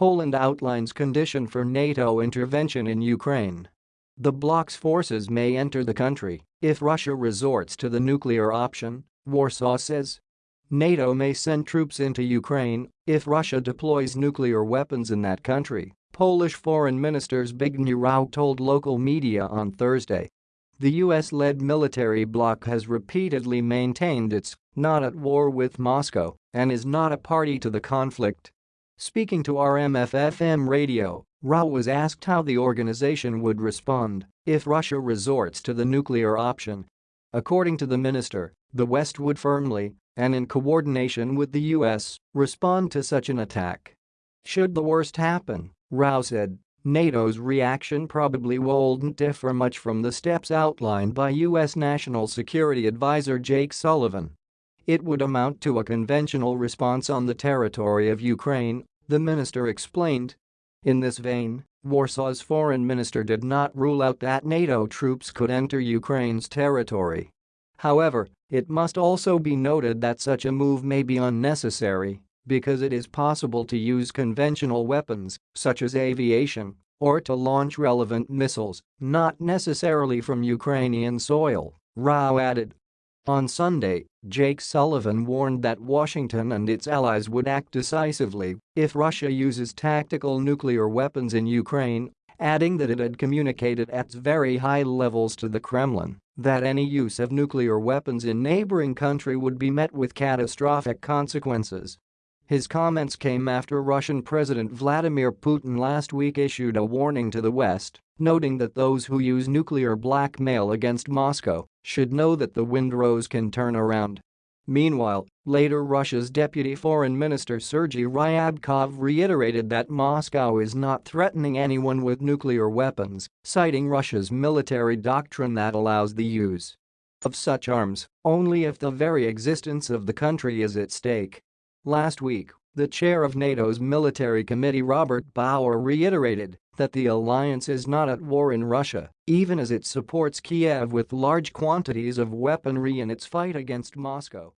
Poland outlines condition for NATO intervention in Ukraine. The bloc's forces may enter the country if Russia resorts to the nuclear option, Warsaw says. NATO may send troops into Ukraine if Russia deploys nuclear weapons in that country, Polish Foreign Minister Zbigniew Rau told local media on Thursday. The US-led military bloc has repeatedly maintained it's not at war with Moscow and is not a party to the conflict. Speaking to RMF-FM radio, Rau was asked how the organization would respond if Russia resorts to the nuclear option. According to the minister, the West would firmly, and in coordination with the US, respond to such an attack. Should the worst happen, Rau said, NATO's reaction probably won't differ much from the steps outlined by U.S. National Security Advisor Jake Sullivan. It would amount to a conventional response on the territory of Ukraine, the minister explained. In this vein, Warsaw's foreign minister did not rule out that NATO troops could enter Ukraine's territory. However, it must also be noted that such a move may be unnecessary because it is possible to use conventional weapons, such as aviation, or to launch relevant missiles, not necessarily from Ukrainian soil, Rau added. On Sunday, Jake Sullivan warned that Washington and its allies would act decisively if Russia uses tactical nuclear weapons in Ukraine, adding that it had communicated at very high levels to the Kremlin that any use of nuclear weapons in neighboring country would be met with catastrophic consequences. His comments came after Russian President Vladimir Putin last week issued a warning to the West, noting that those who use nuclear blackmail against Moscow should know that the wind rose can turn around. Meanwhile, later Russia's deputy foreign minister Sergei Ryabkov reiterated that Moscow is not threatening anyone with nuclear weapons, citing Russia's military doctrine that allows the use of such arms only if the very existence of the country is at stake. Last week, the chair of NATO's military committee Robert Bauer reiterated that the alliance is not at war in Russia, even as it supports Kiev with large quantities of weaponry in its fight against Moscow.